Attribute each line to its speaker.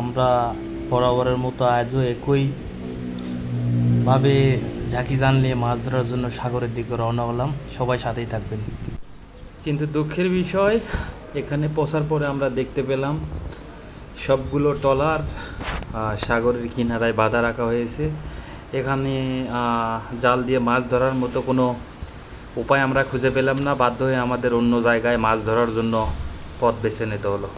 Speaker 1: আমরা বরাবরের মতো আজও একই ভাবে ঝাঁকি জান নিয়ে মাছ ধরার জন্য সাগরের দিকে রওনা হলাম। সবাই সাথেই থাকবেন। কিন্তু দুঃখের বিষয়, এখানে পৌঁছার পরে আমরা দেখতে পেলাম সবগুলো টলার সাগরের কিনারায় বাঁধা রাখা হয়েছে। এখানে জাল দিয়ে মাছ ধরার মতো কোনো উপায় আমরা খুঁজে পেলাম না। বাধ্য হয়ে আমাদের অন্য জায়গায় মাছ ধরার জন্য পথ বেছে নিতে হলো।